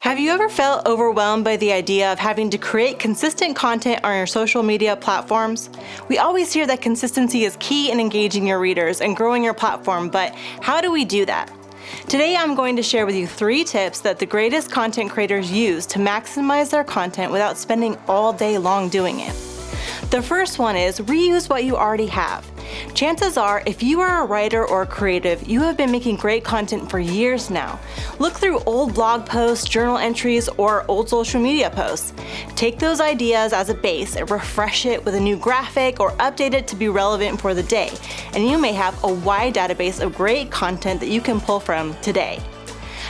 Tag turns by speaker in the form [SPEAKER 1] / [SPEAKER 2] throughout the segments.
[SPEAKER 1] Have you ever felt overwhelmed by the idea of having to create consistent content on your social media platforms? We always hear that consistency is key in engaging your readers and growing your platform, but how do we do that? Today I'm going to share with you three tips that the greatest content creators use to maximize their content without spending all day long doing it. The first one is reuse what you already have. Chances are, if you are a writer or a creative, you have been making great content for years now. Look through old blog posts, journal entries, or old social media posts. Take those ideas as a base and refresh it with a new graphic or update it to be relevant for the day, and you may have a wide database of great content that you can pull from today.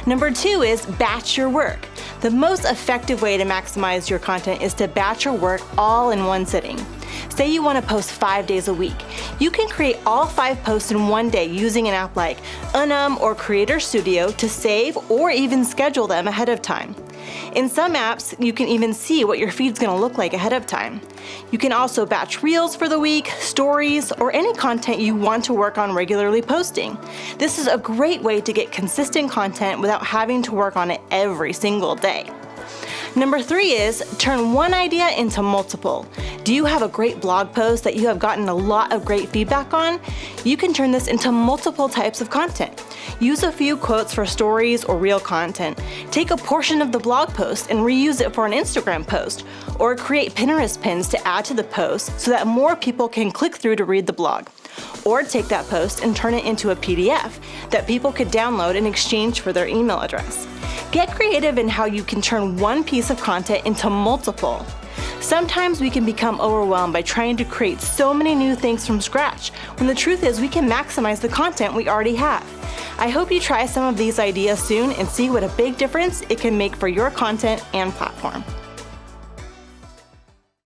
[SPEAKER 1] Number two is batch your work. The most effective way to maximize your content is to batch your work all in one sitting. Say you want to post five days a week. You can create all five posts in one day using an app like Unum or Creator Studio to save or even schedule them ahead of time. In some apps, you can even see what your feed's gonna look like ahead of time. You can also batch reels for the week, stories, or any content you want to work on regularly posting. This is a great way to get consistent content without having to work on it every single day. Number three is turn one idea into multiple. Do you have a great blog post that you have gotten a lot of great feedback on? You can turn this into multiple types of content. Use a few quotes for stories or reel content. Take a portion of the blog post and reuse it for an Instagram post, or create Pinterest pins to add to the post so that more people can click through to read the blog. Or take that post and turn it into a PDF that people could download in exchange for their email address. Get creative in how you can turn one piece of content into multiple. Sometimes we can become overwhelmed by trying to create so many new things from scratch, when the truth is we can maximize the content we already have. I hope you try some of these ideas soon and see what a big difference it can make for your content and platform.